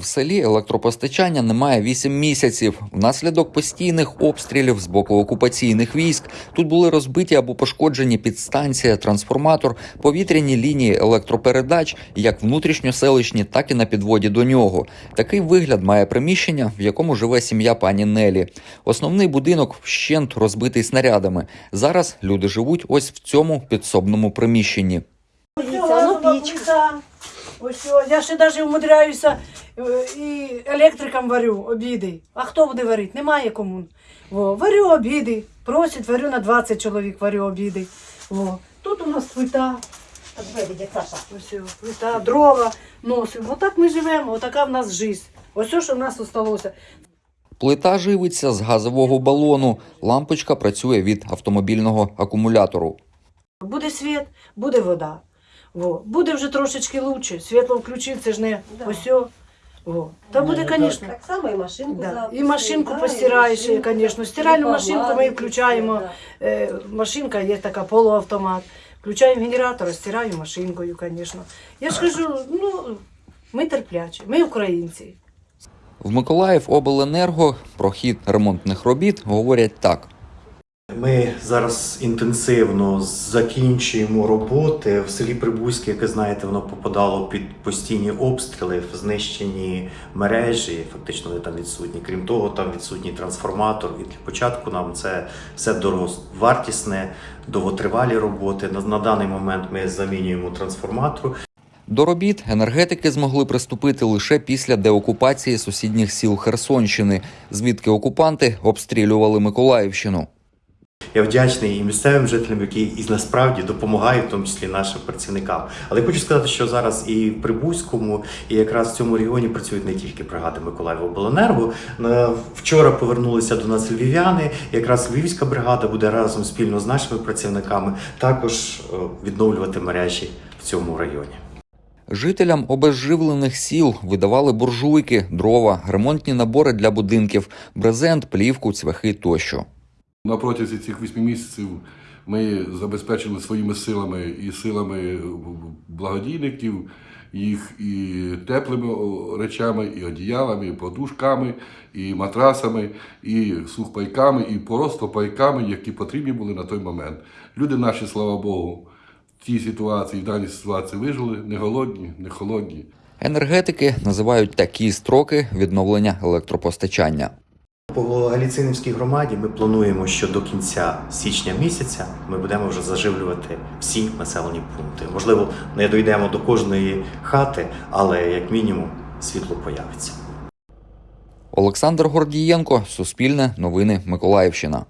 В селі електропостачання немає 8 місяців. Внаслідок постійних обстрілів з боку окупаційних військ тут були розбиті або пошкоджені підстанція, трансформатор, повітряні лінії електропередач, як внутрішньоселищні, так і на підводі до нього. Такий вигляд має приміщення, в якому живе сім'я пані Нелі. Основний будинок вщент розбитий снарядами. Зараз люди живуть ось в цьому підсобному приміщенні. Дивіться, пічка. Ось, о, я ще навіть умудряюся е, і електрикам варю обіди. А хто буде варити? Немає кому. Во, варю обіди. Просять, варю на 20 чоловік, варю обіди. Во. Тут у нас плита. Ось, плита, дрова носимо. Отак ми живемо, отака в нас життя. Ось що що в нас залишилося. Плита живиться з газового балону. Лампочка працює від автомобільного акумулятору. Буде світ, буде вода. Во. Буде вже трошечки лучше. Світло включив, це ж не Да. ось. Во. Та буде, звісно. Так само і машинку Да. запустили, І машинку да, постираєш, і звісно. Стиральну і машинку ми включаємо. да. Е, машинка є така полуавтомат. Включаємо генератор, стираю машинкою, звісно. Я ж кажу, ну, ми терплячі, ми українці. В Миколаїв обленерго про хід ремонтних робіт говорять так. Ми зараз інтенсивно закінчуємо роботи в селі Прибузьке, яке знаєте, воно попадало під постійні обстріли, знищені мережі. Фактично вони там відсутні. Крім того, там відсутній трансформатор. Для початку нам це все дороговартісне, довготривалі роботи. На, на даний момент ми замінюємо трансформатор. До робіт енергетики змогли приступити лише після деокупації сусідніх сіл Херсонщини, звідки окупанти обстрілювали Миколаївщину. Я вдячний і місцевим жителям, які і насправді допомагають, в тому числі нашим працівникам. Але хочу сказати, що зараз і в Прибузькому, і якраз в цьому регіоні працюють не тільки бригади Миколаївобленерго. Вчора повернулися до нас львів'яни. Якраз львівська бригада буде разом спільно з нашими працівниками також е, відновлювати мережі в цьому районі. Жителям обезживлених сіл видавали буржуйки, дрова, ремонтні набори для будинків, брезент, плівку, цвяхи тощо. На протязі цих вісьми місяців ми забезпечили своїми силами і силами благодійників їх і теплими речами, і одіялами, і подушками, і матрасами, і сухпайками, і просто пайками, які потрібні були на той момент. Люди наші, слава Богу, в цій ситуації, в даній ситуації вижили, не голодні, не холодні. Енергетики називають такі строки відновлення електропостачання. По Галіцинівській громаді ми плануємо, що до кінця січня місяця ми будемо вже заживлювати всі населені пункти. Можливо, не дійдемо до кожної хати, але як мінімум світло появиться. Олександр Гордієнко, Суспільне, Новини Миколаївщина.